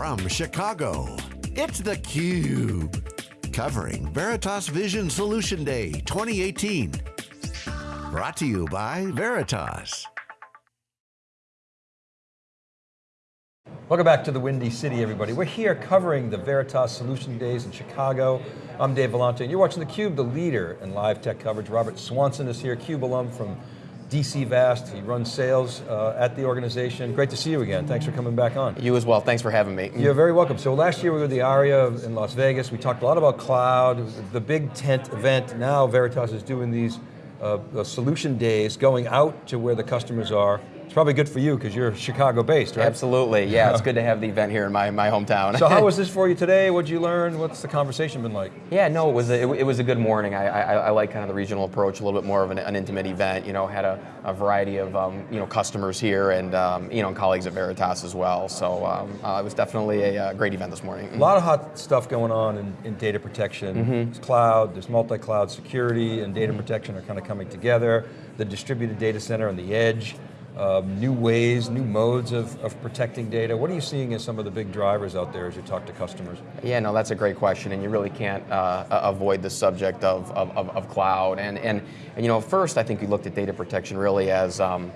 from Chicago, it's theCUBE. Covering Veritas Vision Solution Day 2018. Brought to you by Veritas. Welcome back to the Windy City, everybody. We're here covering the Veritas Solution Days in Chicago. I'm Dave Vellante, and you're watching theCUBE, the leader in live tech coverage. Robert Swanson is here, CUBE alum from DC Vast. He runs sales uh, at the organization. Great to see you again. Thanks for coming back on. You as well, thanks for having me. You're very welcome. So last year we were at the ARIA in Las Vegas. We talked a lot about cloud, the big tent event. Now Veritas is doing these uh, solution days, going out to where the customers are, it's probably good for you because you're Chicago based, right? Absolutely, yeah, it's good to have the event here in my, my hometown. so how was this for you today? What'd you learn? What's the conversation been like? Yeah, no, it was a, it, it was a good morning. I, I, I, like kind of the regional approach, a little bit more of an, an intimate event. You know, had a, a variety of um, you know customers here and um, you know colleagues at Veritas as well. So um, uh, it was definitely a, a, uh, great event this morning. A lot of hot stuff going on in, in data protection. Mm -hmm. There's cloud, there's multi-cloud security and data protection are kind of coming together. The distributed data center and the edge um, new ways, new modes of, of protecting data. What are you seeing as some of the big drivers out there as you talk to customers? Yeah, no, that's a great question, and you really can't uh, avoid the subject of, of, of, cloud. And, and, and, you know, first I think we looked at data protection really as, um,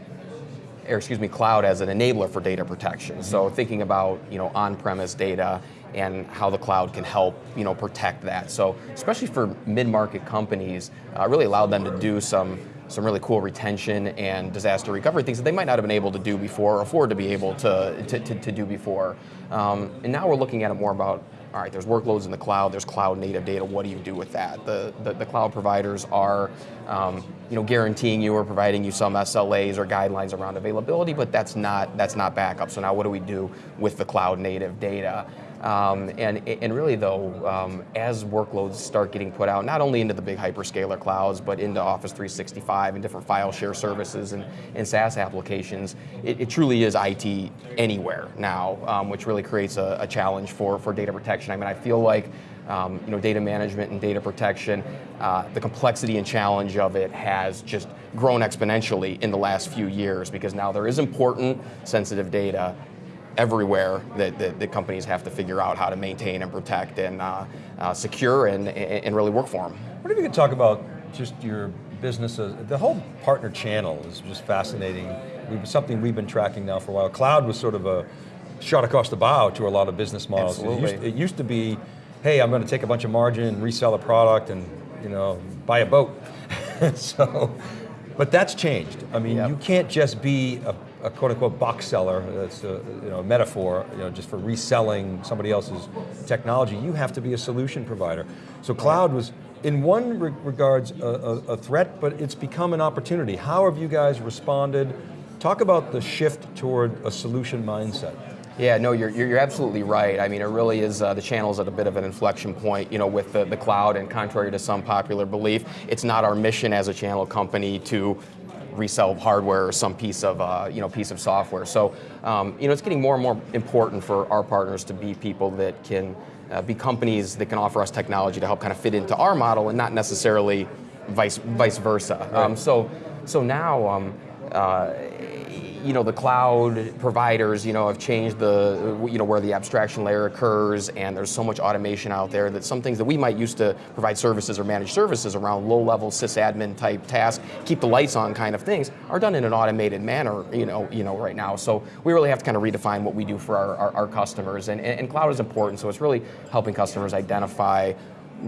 or excuse me, cloud as an enabler for data protection. Mm -hmm. So thinking about, you know, on-premise data and how the cloud can help, you know, protect that. So especially for mid-market companies, uh, really allowed them to do some some really cool retention and disaster recovery things that they might not have been able to do before or afford to be able to, to, to, to do before. Um, and now we're looking at it more about, all right, there's workloads in the cloud, there's cloud native data, what do you do with that? The, the, the cloud providers are um, you know, guaranteeing you or providing you some SLAs or guidelines around availability, but that's not, that's not backup. So now what do we do with the cloud native data? Um, and, and really though, um, as workloads start getting put out, not only into the big hyperscaler clouds, but into Office 365 and different file share services and, and SaaS applications, it, it truly is IT anywhere now, um, which really creates a, a challenge for, for data protection. I mean, I feel like um, you know, data management and data protection, uh, the complexity and challenge of it has just grown exponentially in the last few years because now there is important sensitive data everywhere that, that, that, companies have to figure out how to maintain and protect and uh, uh, secure and, and really work for them. What if you could talk about just your businesses, the whole partner channel is just fascinating. We've, something we've been tracking now for a while. Cloud was sort of a shot across the bow to a lot of business models. It used, it used to be, hey, I'm going to take a bunch of margin and resell a product and you know buy a boat. so, but that's changed. I mean, yep. you can't just be a a quote unquote box seller, that's a, you know, metaphor, you know, just for reselling somebody else's technology, you have to be a solution provider. So cloud was, in one re regards, a, a, a threat, but it's become an opportunity. How have you guys responded? Talk about the shift toward a solution mindset. Yeah, no, you're, you're absolutely right. I mean, it really is, uh, the channel's at a bit of an inflection point, you know, with the, the cloud, and contrary to some popular belief, it's not our mission as a channel company to resell hardware or some piece of uh, you know piece of software. So um, you know it's getting more and more important for our partners to be people that can uh, be companies that can offer us technology to help kind of fit into our model and not necessarily vice vice versa. Right. Um, so so now. Um, uh, you know, the cloud providers, you know, have changed the, you know, where the abstraction layer occurs and there's so much automation out there that some things that we might use to provide services or manage services around low-level sysadmin type tasks, keep the lights on kind of things, are done in an automated manner, you know, you know, right now. So we really have to kind of redefine what we do for our, our, our customers and, and cloud is important, so it's really helping customers identify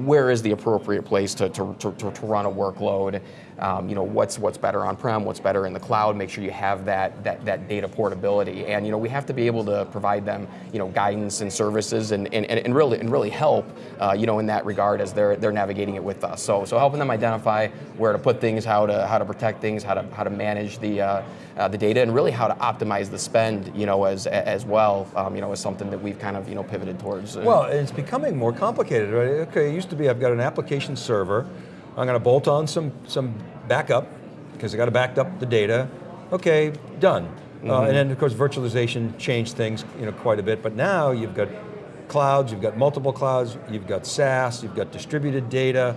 where is the appropriate place to, to, to, to run a workload, um, you know, what's, what's better on-prem, what's better in the cloud, make sure you have that, that, that data portability. And you know, we have to be able to provide them you know, guidance and services and, and, and, really, and really help uh, you know, in that regard as they're, they're navigating it with us. So, so helping them identify where to put things, how to, how to protect things, how to, how to manage the, uh, uh, the data, and really how to optimize the spend you know, as, as well um, you know, is something that we've kind of you know, pivoted towards. Well, it's becoming more complicated, right? Okay, it used to be I've got an application server, I'm going to bolt on some, some backup, because I got to back up the data. Okay, done. Mm -hmm. uh, mm-hmm. and then of course virtualization changed things you know, quite a bit, but now you've got clouds, you've got multiple clouds, you've got SaaS, you've got distributed data.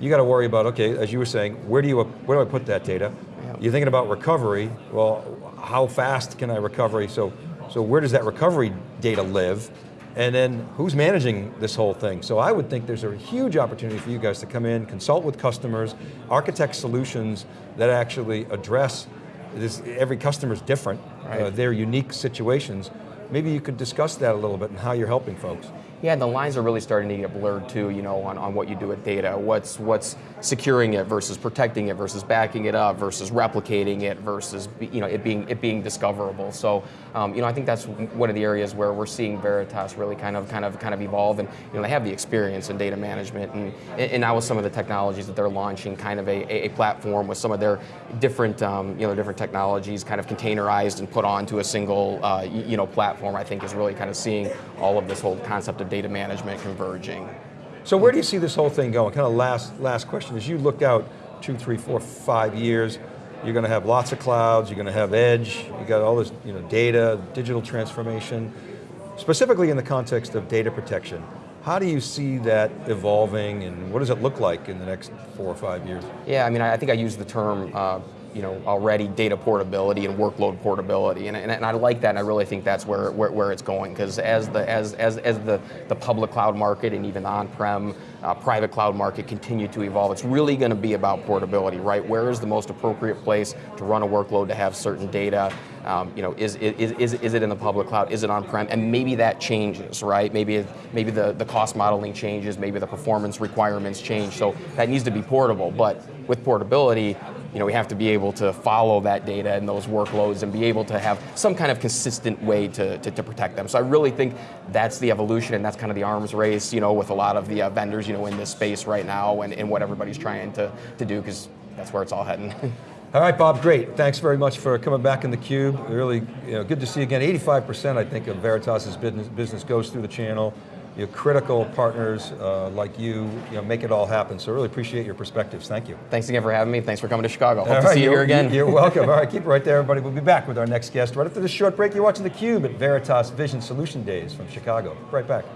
You got to worry about, okay, as you were saying, where do, you, where do I put that data? Yeah. You're thinking about recovery, well, how fast can I recover? So, so where does that recovery data live? And then who's managing this whole thing? So I would think there's a huge opportunity for you guys to come in, consult with customers, architect solutions that actually address this, every customer's different, Right. uh, their unique situations. Maybe you could discuss that a little bit and how you're helping folks. Yeah, the lines are really starting to get blurred too, you know, on, on what you do with data. What's what's securing it versus protecting it versus backing it up versus replicating it versus you know it being it being discoverable. So um, you know I think that's one of the areas where we're seeing Veritas really kind of kind of kind of evolve and you know they have the experience in data management and and now with some of the technologies that they're launching, kind of a, a, a platform with some of their different um, you know different technologies kind of containerized and put onto a single uh, you know platform. I think is really kind of seeing all of this whole concept of data management converging. So where do you see this whole thing going? Kind of last, last question, as you look out two, three, four, five years, you're going to have lots of clouds, you're going to have edge, you got all this you know, data, digital transformation. Specifically in the context of data protection, how do you see that evolving and what does it look like in the next four or five years? Yeah, I mean, I think I used the term, uh, you know, already data portability and workload portability, and, and, and I like that, and I really think that's where, where, where it's going, because as the as, as, as the, the public cloud market and even on-prem uh, private cloud market continue to evolve, it's really going to be about portability, right? Where is the most appropriate place to run a workload to have certain data? Um, you know, is, is, is, is it in the public cloud? Is it on-prem? And maybe that changes, right? Maybe maybe the, the cost modeling changes, maybe the performance requirements change. So that needs to be portable. But with portability, you know, we have to be able to follow that data and those workloads and be able to have some kind of consistent way to, to, to protect them. So I really think that's the evolution and that's kind of the arms race, you know, with a lot of the uh, vendors, you know, in this space right now and, and what everybody's trying to, to do because that's where it's all heading. All right, Bob, great. Thanks very much for coming back in the cube. Really you know, good to see you again. 85% I think of Veritas's business, business goes through the channel. Your critical partners uh, like you, you know, make it all happen. So really appreciate your perspectives. Thank you. Thanks again for having me. Thanks for coming to Chicago. Hope All to right, see you here again. You're welcome. All right, keep it right there, everybody. We'll be back with our next guest right after this short break. You're watching theCUBE at Veritas Vision Solution Days from Chicago. Right back.